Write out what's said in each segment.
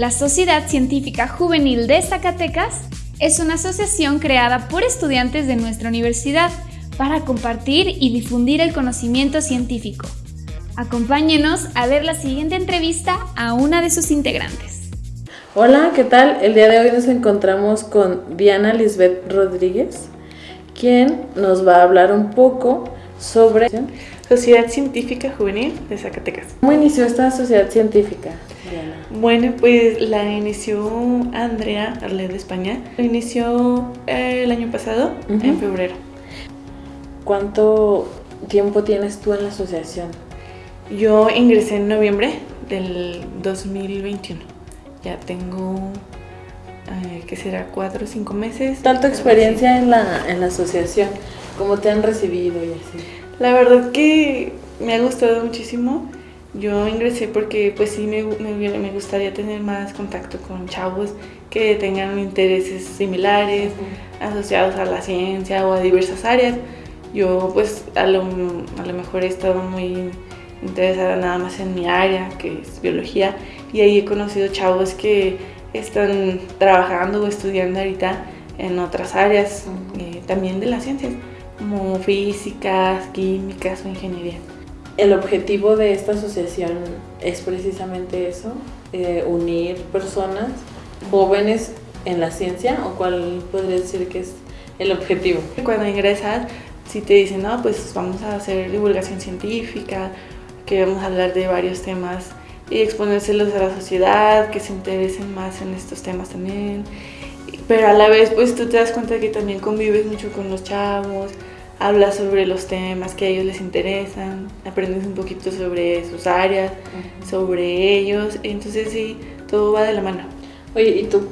La Sociedad Científica Juvenil de Zacatecas es una asociación creada por estudiantes de nuestra universidad para compartir y difundir el conocimiento científico. Acompáñenos a ver la siguiente entrevista a una de sus integrantes. Hola, ¿qué tal? El día de hoy nos encontramos con Diana Lisbeth Rodríguez, quien nos va a hablar un poco sobre Sociedad Científica Juvenil de Zacatecas. ¿Cómo inició esta sociedad científica? Bueno, pues la inició Andrea Arlet de España. Lo inició eh, el año pasado, en febrero. ¿Cuánto tiempo tienes tú en la asociación? Yo ingresé en noviembre del 2021. Ya tengo, eh, ¿qué será? Cuatro o cinco meses. ¿Tal tu experiencia en la, en la asociación? ¿Cómo te han recibido y así? La verdad que me ha gustado muchísimo. Yo ingresé porque pues sí me, me, gustaría tener más contacto con chavos que tengan intereses similares, asociados a la ciencia o a diversas áreas. Yo pues a lo, a lo mejor he estado muy interesada nada más en mi área, que es biología, y ahí he conocido chavos que están trabajando o estudiando ahorita en otras áreas, eh, también de las ciencias, como físicas, químicas o ingeniería el objetivo de esta asociación es precisamente eso, eh, unir personas jóvenes en la ciencia o cuál podría decir que es el objetivo. Cuando ingresas, si te dicen, no, pues vamos a hacer divulgación científica, que vamos a hablar de varios temas y exponérselos a la sociedad, que se interesen más en estos temas también. Pero a la vez, pues tú te das cuenta que también convives mucho con los chavos, hablas sobre los temas que a ellos les interesan, aprendes un poquito sobre sus áreas, sobre ellos, entonces sí, todo va de la mano. Oye, ¿y tú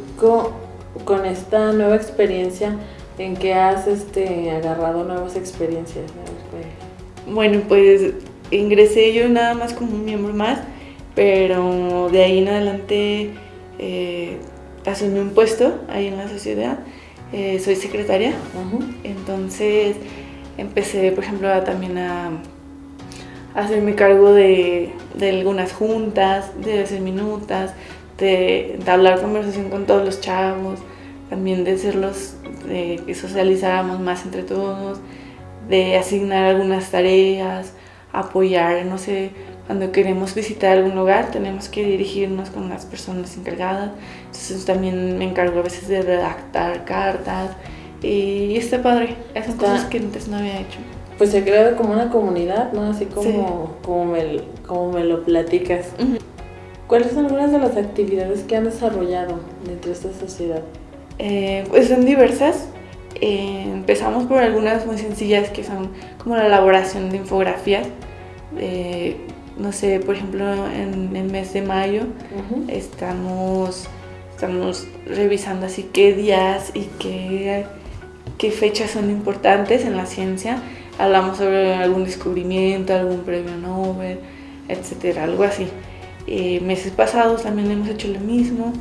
con, esta nueva experiencia, en qué has este, agarrado nuevas experiencias? Bueno, pues ingresé yo nada más como un miembro más, pero de ahí en adelante eh, asumí un puesto ahí en la sociedad. Eh, soy secretaria, entonces empecé, por ejemplo, también a, hacerme cargo de, algunas juntas, de hacer minutas, de, hablar conversación con todos los chavos, también de hacerlos, de que socializáramos más entre todos, de asignar algunas tareas, apoyar, no sé, cuando queremos visitar algún lugar tenemos que dirigirnos con las personas encargadas, entonces también me encargo a veces de redactar cartas, y está padre, esas cosas que antes no había hecho. Pues se crea como una comunidad, ¿no? Así como, como, me, como me lo platicas. ¿Cuáles son algunas de las actividades que han desarrollado dentro de esta sociedad? Eh, pues son diversas. Eh, empezamos por algunas muy sencillas que son como la elaboración de infografías. Eh, no sé, por ejemplo, en el mes de mayo estamos, estamos revisando así qué días y qué qué fechas son importantes en la ciencia. Hablamos sobre algún descubrimiento, algún premio Nobel, etcétera, algo así. Eh, meses pasados también hemos hecho lo mismo.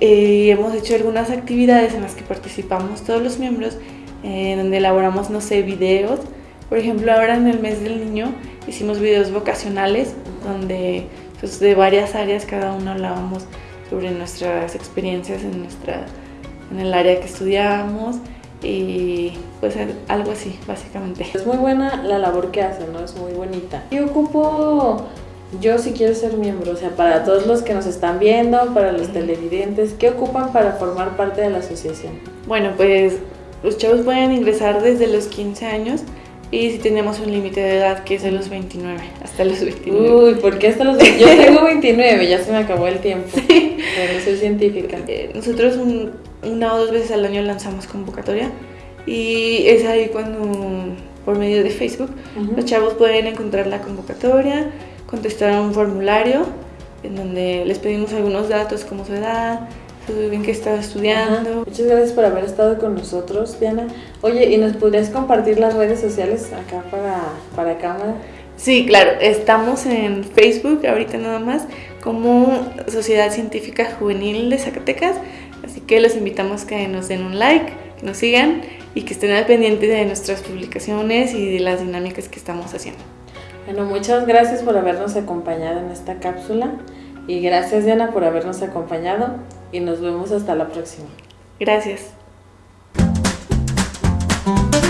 Eh, hemos hecho algunas actividades en las que participamos todos los miembros, eh, donde elaboramos, no sé, videos. Por ejemplo, ahora en el mes del niño hicimos videos vocacionales, donde pues, de varias áreas cada uno hablábamos sobre nuestras experiencias en, nuestra, en el área que estudiamos y pues algo así, básicamente. Es muy buena la labor que hacen, ¿no? Es muy bonita. Yo ocupo, yo si quiero ser miembro, o sea, para todos los que nos están viendo, para los televidentes, ¿qué ocupan para formar parte de la asociación? Bueno, pues los chavos pueden ingresar desde los 15 años y si tenemos un límite de edad que es de los 29, hasta los 29. Uy, ¿por qué hasta los 29? Yo tengo 29, ya se me acabó el tiempo. Sí. Pero no soy científica. Eh, nosotros una o dos veces al año lanzamos convocatoria y es ahí cuando, por medio de Facebook, los chavos pueden encontrar la convocatoria, contestar un formulario en donde les pedimos algunos datos como su edad, en qué estaba estudiando. Muchas gracias por haber estado con nosotros, Diana. Oye, ¿y nos podrías compartir las redes sociales acá para, para cámara? Sí, claro, estamos en Facebook ahorita nada más como Sociedad Científica Juvenil de Zacatecas, así que los invitamos que nos den un like, que nos sigan y que estén al pendiente de nuestras publicaciones y de las dinámicas que estamos haciendo. Bueno, muchas gracias por habernos acompañado en esta cápsula Y gracias Diana por habernos acompañado y nos vemos hasta la próxima. Gracias.